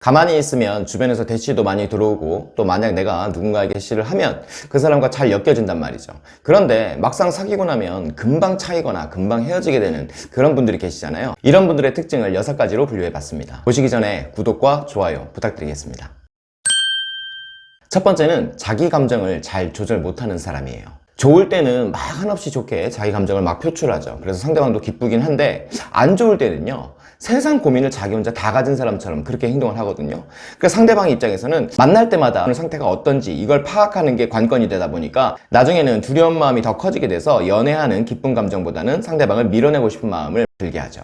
가만히 있으면 주변에서 대시도 많이 들어오고 또 만약 내가 누군가에게 대시를 하면 그 사람과 잘 엮여진단 말이죠. 그런데 막상 사귀고 나면 금방 차이거나 금방 헤어지게 되는 그런 분들이 계시잖아요. 이런 분들의 특징을 6가지로 분류해 봤습니다. 보시기 전에 구독과 좋아요 부탁드리겠습니다. 첫 번째는 자기 감정을 잘 조절 못하는 사람이에요. 좋을 때는 막 한없이 좋게 자기 감정을 막 표출하죠. 그래서 상대방도 기쁘긴 한데 안 좋을 때는요 세상 고민을 자기 혼자 다 가진 사람처럼 그렇게 행동을 하거든요. 그래서 상대방 입장에서는 만날 때마다 상태가 어떤지 이걸 파악하는 게 관건이 되다 보니까 나중에는 두려운 마음이 더 커지게 돼서 연애하는 기쁜 감정보다는 상대방을 밀어내고 싶은 마음을 들게 하죠.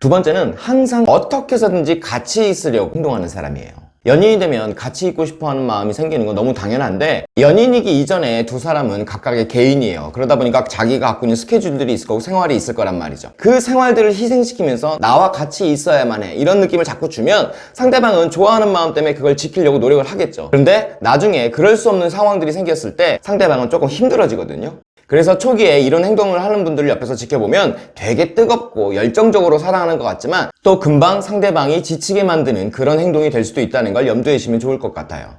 두 번째는 항상 어떻게 해서든지 같이 있으려고 행동하는 사람이에요 연인이 되면 같이 있고 싶어하는 마음이 생기는 건 너무 당연한데 연인이기 이전에 두 사람은 각각의 개인이에요. 그러다 보니까 자기가 갖고 있는 스케줄들이 있을 거고 생활이 있을 거란 말이죠. 그 생활들을 희생시키면서 나와 같이 있어야만 해. 이런 느낌을 자꾸 주면 상대방은 좋아하는 마음 때문에 그걸 지키려고 노력을 하겠죠. 그런데 나중에 그럴 수 없는 상황들이 생겼을 때 상대방은 조금 힘들어지거든요 그래서 초기에 이런 행동을 하는 분들을 옆에서 지켜보면 되게 뜨겁고 열정적으로 사랑하는 것 같지만 또 금방 상대방이 지치게 만드는 그런 행동이 될 수도 있다는 걸 염두에 두시면 좋을 것 같아요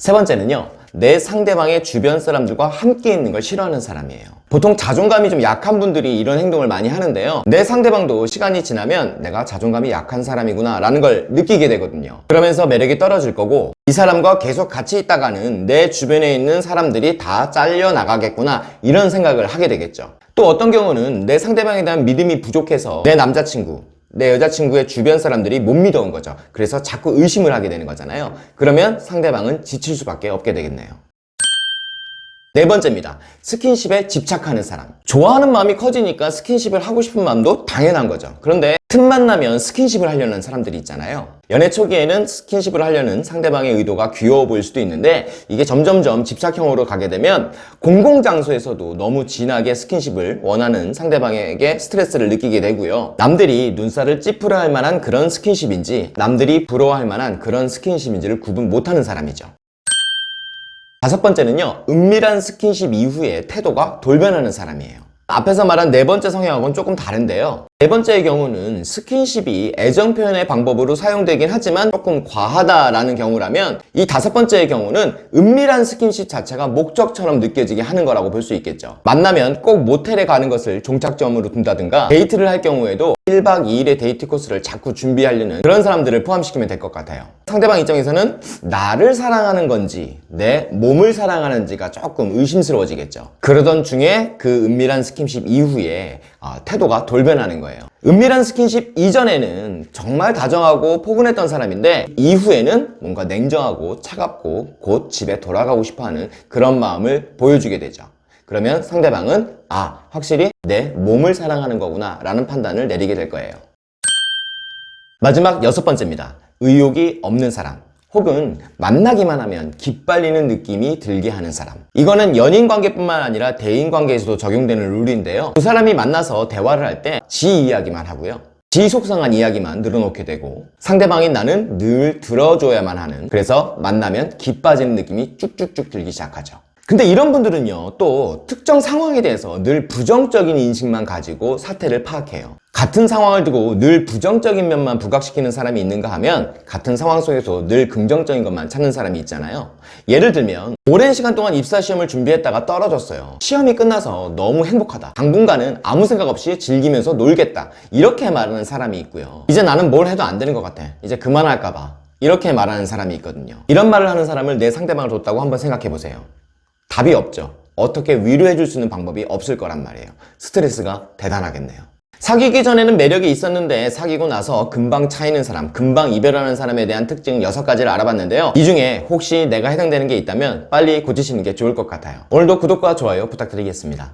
세 번째는요 내 상대방의 주변 사람들과 함께 있는 걸 싫어하는 사람이에요. 보통 자존감이 좀 약한 분들이 이런 행동을 많이 하는데요 내 상대방도 시간이 지나면 내가 자존감이 약한 사람이구나 라는 걸 느끼게 되거든요. 그러면서 매력이 떨어질 거고 이 사람과 계속 같이 있다가는 내 주변에 있는 사람들이 다 잘려 나가겠구나 이런 생각을 하게 되겠죠. 또 어떤 경우는 내 상대방에 대한 믿음이 부족해서 내 남자친구 내 여자친구의 주변 사람들이 못 미더운 거죠. 그래서 자꾸 의심을 하게 되는 거잖아요. 그러면 상대방은 지칠 수밖에 없게 되겠네요 네 번째입니다. 스킨십에 집착하는 사람. 좋아하는 마음이 커지니까 스킨십을 하고 싶은 마음도 당연한 거죠. 그런데 틈만 나면 스킨십을 하려는 사람들이 있잖아요. 연애 초기에는 스킨십을 하려는 상대방의 의도가 귀여워 보일 수도 있는데 이게 점점점 집착형으로 가게 되면 공공장소에서도 너무 진하게 스킨십을 원하는 상대방에게 스트레스를 느끼게 되고요. 남들이 눈살을 찌푸려 할 만한 그런 스킨십인지 남들이 부러워할 만한 그런 스킨십인지를 구분 못하는 사람이죠 다섯 번째는요 은밀한 스킨십 이후에 태도가 돌변하는 사람이에요. 앞에서 말한 네 번째 성향하고는 조금 다른데요 네 번째의 경우는 스킨십이 애정 표현의 방법으로 사용되긴 하지만 조금 과하다라는 경우라면 이 다섯 번째의 경우는 은밀한 스킨십 자체가 목적처럼 느껴지게 하는 거라고 볼 수 있겠죠. 만나면 꼭 모텔에 가는 것을 종착점으로 둔다든가 데이트를 할 경우에도 1박 2일의 데이트 코스를 자꾸 준비하려는 그런 사람들을 포함시키면 될 것 같아요. 상대방 입장에서는 나를 사랑하는 건지 내 몸을 사랑하는지가 조금 의심스러워지겠죠. 그러던 중에 그 은밀한 스킨십 이후에 어, 태도가 돌변하는 거예요. 은밀한 스킨십 이전에는 정말 다정하고 포근했던 사람인데 이후에는 뭔가 냉정하고 차갑고 곧 집에 돌아가고 싶어하는 그런 마음을 보여주게 되죠. 그러면 상대방은 아 확실히 내 몸을 사랑하는 거구나 라는 판단을 내리게 될 거예요. 마지막 여섯 번째입니다. 의욕이 없는 사람 혹은 만나기만 하면 기빨리는 느낌이 들게 하는 사람. 이거는 연인 관계뿐만 아니라 대인 관계에서도 적용되는 룰인데요. 두 사람이 만나서 대화를 할 때 지 이야기만 하고요. 지 속상한 이야기만 늘어놓게 되고 상대방인 나는 늘 들어줘야만 하는 그래서 만나면 기빠지는 느낌이 쭉쭉쭉 들기 시작하죠 근데 이런 분들은요 또 특정 상황에 대해서 늘 부정적인 인식만 가지고 사태를 파악해요. 같은 상황을 두고 늘 부정적인 면만 부각시키는 사람이 있는가 하면 같은 상황 속에서 늘 긍정적인 것만 찾는 사람이 있잖아요. 예를 들면 오랜 시간 동안 입사시험을 준비했다가 떨어졌어요. 시험이 끝나서 너무 행복하다. 당분간은 아무 생각 없이 즐기면서 놀겠다. 이렇게 말하는 사람이 있고요. 이제 나는 뭘 해도 안 되는 것 같아. 이제 그만할까봐. 이렇게 말하는 사람이 있거든요. 이런 말을 하는 사람을 내 상대방을 뒀다고 한번 생각해 보세요 답이 없죠. 어떻게 위로해 줄 수 있는 방법이 없을 거란 말이에요. 스트레스가 대단하겠네요. 사귀기 전에는 매력이 있었는데 사귀고 나서 금방 차이는 사람, 금방 이별하는 사람에 대한 특징 6가지를 알아봤는데요. 이 중에 혹시 내가 해당되는 게 있다면 빨리 고치시는 게 좋을 것 같아요. 오늘도 구독과 좋아요 부탁드리겠습니다